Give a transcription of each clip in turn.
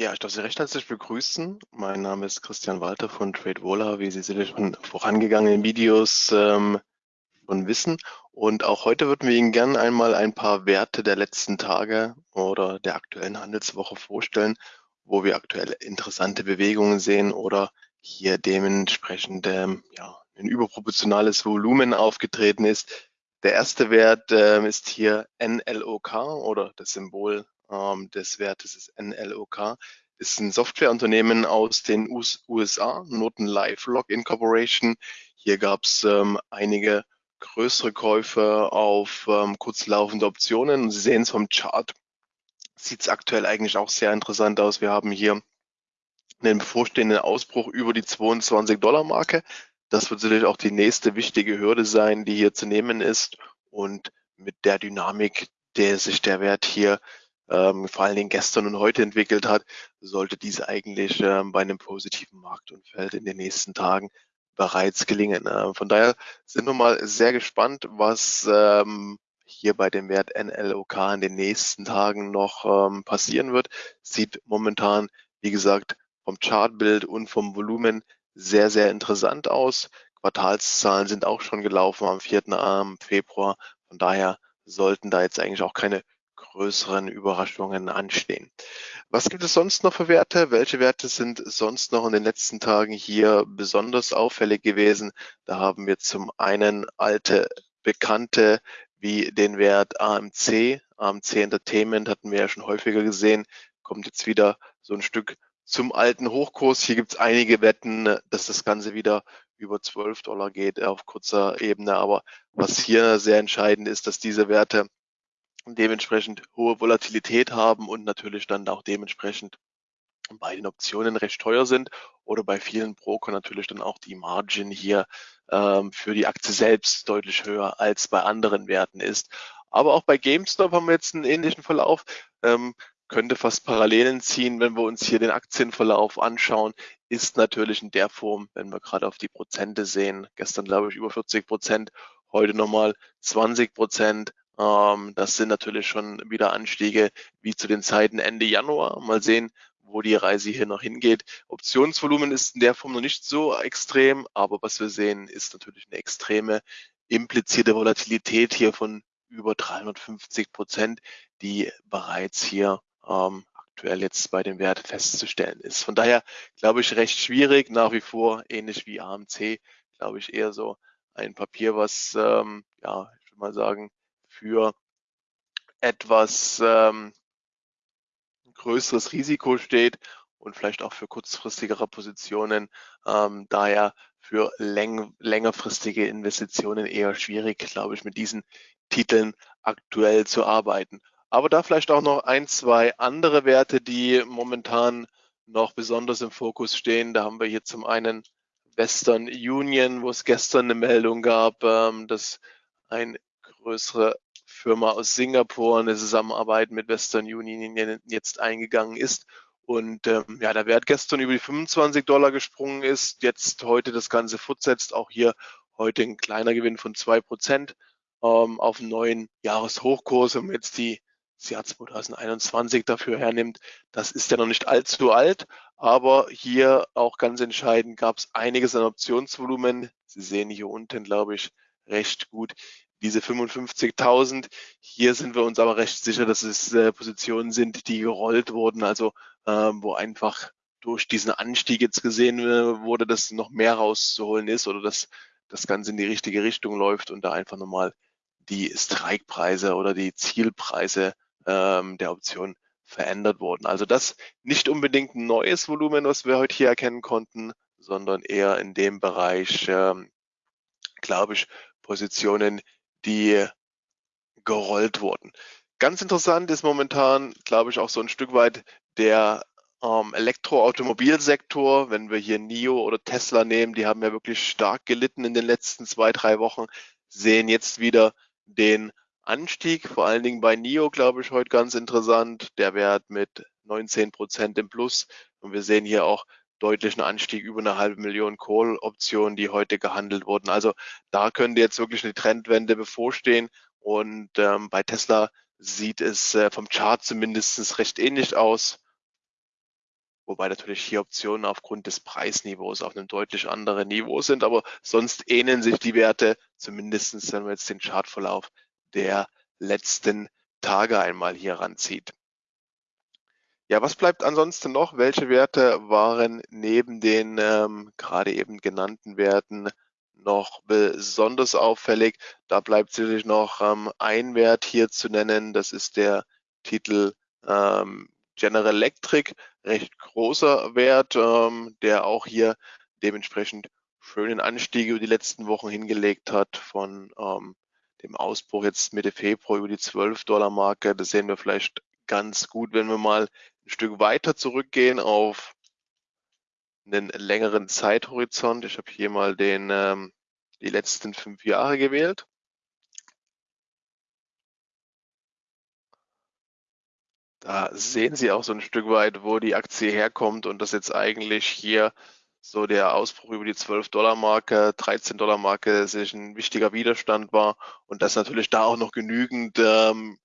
Ja, ich darf Sie recht herzlich begrüßen. Mein Name ist Christian Walter von TradeWola, wie Sie sicherlich von vorangegangenen Videos ähm, schon wissen. Und auch heute würden wir Ihnen gerne einmal ein paar Werte der letzten Tage oder der aktuellen Handelswoche vorstellen, wo wir aktuell interessante Bewegungen sehen oder hier dementsprechend ähm, ja, ein überproportionales Volumen aufgetreten ist. Der erste Wert ähm, ist hier NLOK oder das Symbol ähm, des Wertes ist NLOK, ist ein Softwareunternehmen aus den USA, Noten Life Login Corporation. Hier gab es ähm, einige größere Käufe auf ähm, kurzlaufende Optionen. Sie sehen es vom Chart, sieht es aktuell eigentlich auch sehr interessant aus. Wir haben hier einen bevorstehenden Ausbruch über die 22 Dollar Marke. Das wird sicherlich auch die nächste wichtige Hürde sein, die hier zu nehmen ist. Und mit der Dynamik, der sich der Wert hier ähm, vor allen Dingen gestern und heute entwickelt hat, sollte diese eigentlich ähm, bei einem positiven Marktumfeld in den nächsten Tagen bereits gelingen. Äh, von daher sind wir mal sehr gespannt, was ähm, hier bei dem Wert NLOK in den nächsten Tagen noch ähm, passieren wird. Sieht momentan, wie gesagt, vom Chartbild und vom Volumen sehr, sehr interessant aus. Quartalszahlen sind auch schon gelaufen am 4. Februar. Von daher sollten da jetzt eigentlich auch keine größeren Überraschungen anstehen. Was gibt es sonst noch für Werte? Welche Werte sind sonst noch in den letzten Tagen hier besonders auffällig gewesen? Da haben wir zum einen alte Bekannte wie den Wert AMC. AMC Entertainment hatten wir ja schon häufiger gesehen, kommt jetzt wieder so ein Stück zum alten Hochkurs. Hier gibt es einige Wetten, dass das Ganze wieder über 12 Dollar geht auf kurzer Ebene. Aber was hier sehr entscheidend ist, dass diese Werte dementsprechend hohe Volatilität haben und natürlich dann auch dementsprechend bei den Optionen recht teuer sind oder bei vielen Broker natürlich dann auch die Margin hier ähm, für die Aktie selbst deutlich höher als bei anderen Werten ist. Aber auch bei GameStop haben wir jetzt einen ähnlichen Verlauf. Ähm, könnte fast Parallelen ziehen, wenn wir uns hier den Aktienverlauf anschauen, ist natürlich in der Form, wenn wir gerade auf die Prozente sehen, gestern glaube ich über 40 Prozent, heute nochmal 20 Prozent, ähm, das sind natürlich schon wieder Anstiege wie zu den Zeiten Ende Januar. Mal sehen, wo die Reise hier noch hingeht. Optionsvolumen ist in der Form noch nicht so extrem, aber was wir sehen, ist natürlich eine extreme implizierte Volatilität hier von über 350 Prozent, die bereits hier ähm, aktuell jetzt bei dem Wert festzustellen ist. Von daher glaube ich recht schwierig, nach wie vor ähnlich wie AMC, glaube ich eher so ein Papier, was ähm, ja, ich würde mal sagen, für etwas ähm, größeres Risiko steht und vielleicht auch für kurzfristigere Positionen. Ähm, daher für läng längerfristige Investitionen eher schwierig, glaube ich, mit diesen Titeln aktuell zu arbeiten. Aber da vielleicht auch noch ein, zwei andere Werte, die momentan noch besonders im Fokus stehen. Da haben wir hier zum einen Western Union, wo es gestern eine Meldung gab, ähm, dass ein größere Firma aus Singapur eine Zusammenarbeit mit Western Union jetzt eingegangen ist. Und ähm, ja, der Wert gestern über die 25 Dollar gesprungen ist, jetzt heute das Ganze fortsetzt. Auch hier heute ein kleiner Gewinn von zwei Prozent ähm, auf einen neuen Jahreshochkurs. Wenn man jetzt die, das Jahr 2021 dafür hernimmt, das ist ja noch nicht allzu alt, aber hier auch ganz entscheidend gab es einiges an Optionsvolumen. Sie sehen hier unten, glaube ich, recht gut diese 55.000. Hier sind wir uns aber recht sicher, dass es äh, Positionen sind, die gerollt wurden, also ähm, wo einfach durch diesen Anstieg jetzt gesehen äh, wurde, dass noch mehr rauszuholen ist oder dass das Ganze in die richtige Richtung läuft und da einfach nochmal die Strikepreise oder die Zielpreise ähm, der Option verändert wurden. Also das nicht unbedingt ein neues Volumen, was wir heute hier erkennen konnten, sondern eher in dem Bereich, ähm, glaube ich, Positionen, die gerollt wurden. Ganz interessant ist momentan, glaube ich, auch so ein Stück weit der ähm, Elektroautomobilsektor. Wenn wir hier NIO oder Tesla nehmen, die haben ja wirklich stark gelitten in den letzten zwei, drei Wochen, sehen jetzt wieder den Anstieg, vor allen Dingen bei NIO, glaube ich, heute ganz interessant. Der Wert mit 19 Prozent im Plus. Und wir sehen hier auch deutlichen Anstieg über eine halbe Million Call-Optionen, die heute gehandelt wurden. Also da könnte jetzt wirklich eine Trendwende bevorstehen. Und ähm, bei Tesla sieht es äh, vom Chart zumindest recht ähnlich aus. wobei natürlich hier Optionen aufgrund des Preisniveaus auf einem deutlich anderen Niveau sind, aber sonst ähneln sich die Werte, zumindestens wenn man jetzt den Chartverlauf der letzten Tage einmal hier ranzieht. Ja, was bleibt ansonsten noch? Welche Werte waren neben den ähm, gerade eben genannten Werten noch besonders auffällig? Da bleibt sicherlich noch ähm, ein Wert hier zu nennen. Das ist der Titel ähm, General Electric, recht großer Wert, ähm, der auch hier dementsprechend schönen Anstieg über die letzten Wochen hingelegt hat von ähm, dem Ausbruch jetzt Mitte Februar über die 12 Dollar Marke. Das sehen wir vielleicht ganz gut, wenn wir mal ein Stück weiter zurückgehen auf einen längeren Zeithorizont. Ich habe hier mal den, ähm, die letzten fünf Jahre gewählt. Da sehen Sie auch so ein Stück weit, wo die Aktie herkommt und das jetzt eigentlich hier so der Ausbruch über die 12-Dollar-Marke, 13-Dollar-Marke sich ein wichtiger Widerstand war und dass natürlich da auch noch genügend ähm,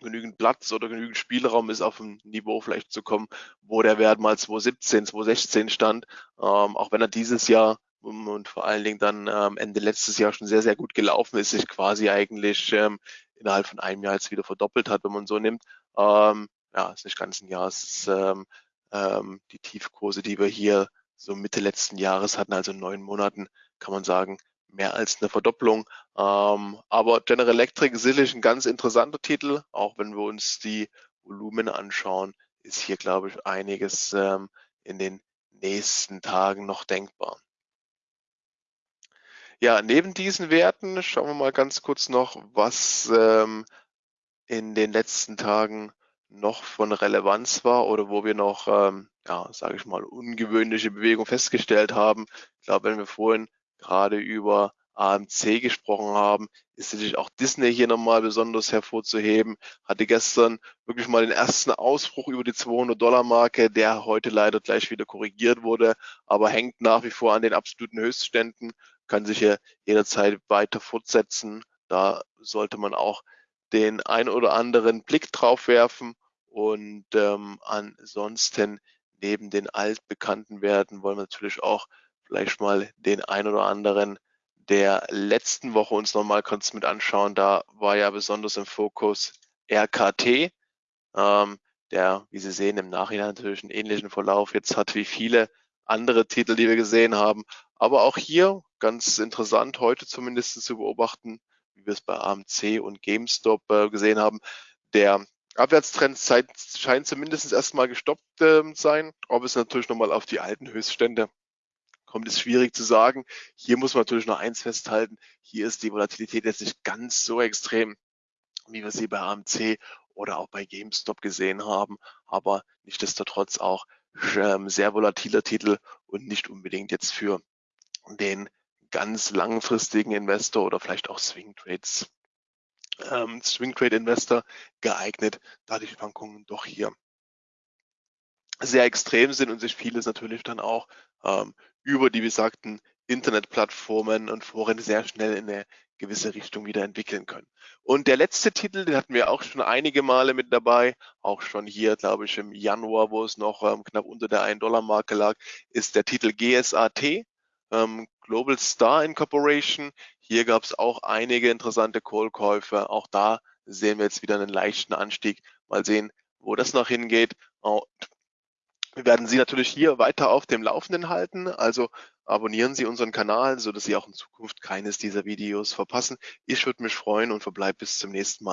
genügend Platz oder genügend Spielraum ist, auf ein Niveau vielleicht zu kommen, wo der Wert mal 2017, 2016 stand, ähm, auch wenn er dieses Jahr und vor allen Dingen dann ähm, Ende letztes Jahr schon sehr, sehr gut gelaufen ist, sich quasi eigentlich ähm, innerhalb von einem Jahr jetzt wieder verdoppelt hat, wenn man so nimmt. Ähm, ja, ist nicht ganz ein Jahr, es ist ähm, ähm, die Tiefkurse, die wir hier so Mitte letzten Jahres hatten, also neun Monaten, kann man sagen, mehr als eine Verdopplung. Ähm, aber General Electric sicherlich ein ganz interessanter Titel, auch wenn wir uns die Volumen anschauen, ist hier, glaube ich, einiges ähm, in den nächsten Tagen noch denkbar. Ja, neben diesen Werten schauen wir mal ganz kurz noch, was ähm, in den letzten Tagen noch von Relevanz war oder wo wir noch, ähm, ja, sage ich mal, ungewöhnliche Bewegung festgestellt haben. Ich glaube, wenn wir vorhin gerade über AMC gesprochen haben, ist natürlich auch Disney hier nochmal besonders hervorzuheben. Hatte gestern wirklich mal den ersten Ausbruch über die 200 Dollar Marke, der heute leider gleich wieder korrigiert wurde, aber hängt nach wie vor an den absoluten Höchstständen, kann sich hier jederzeit weiter fortsetzen. Da sollte man auch den ein oder anderen Blick drauf werfen und ähm, ansonsten neben den altbekannten Werten wollen wir natürlich auch vielleicht mal den ein oder anderen der letzten Woche uns nochmal kurz mit anschauen. Da war ja besonders im Fokus RKT, ähm, der, wie Sie sehen, im Nachhinein natürlich einen ähnlichen Verlauf jetzt hat wie viele andere Titel, die wir gesehen haben. Aber auch hier ganz interessant heute zumindest zu beobachten, wie wir es bei AMC und GameStop äh, gesehen haben. Der Abwärtstrend scheint zumindest erstmal gestoppt äh, sein. Ob es natürlich nochmal auf die alten Höchststände kommt, ist schwierig zu sagen. Hier muss man natürlich noch eins festhalten. Hier ist die Volatilität jetzt nicht ganz so extrem, wie wir sie bei AMC oder auch bei GameStop gesehen haben. Aber nichtsdestotrotz auch ähm, sehr volatiler Titel und nicht unbedingt jetzt für den ganz langfristigen Investor oder vielleicht auch Swing Trades, ähm, Swing Trade Investor geeignet, da die Schwankungen doch hier sehr extrem sind und sich vieles natürlich dann auch ähm, über die besagten Internetplattformen und Foren sehr schnell in eine gewisse Richtung wieder entwickeln können. Und der letzte Titel, den hatten wir auch schon einige Male mit dabei, auch schon hier, glaube ich, im Januar, wo es noch ähm, knapp unter der 1-Dollar-Marke lag, ist der Titel GSAT ähm, Global Star Incorporation. Hier gab es auch einige interessante Call-Käufe. Auch da sehen wir jetzt wieder einen leichten Anstieg. Mal sehen, wo das noch hingeht. Oh, wir werden Sie natürlich hier weiter auf dem Laufenden halten. Also abonnieren Sie unseren Kanal, so dass Sie auch in Zukunft keines dieser Videos verpassen. Ich würde mich freuen und verbleibe bis zum nächsten Mal.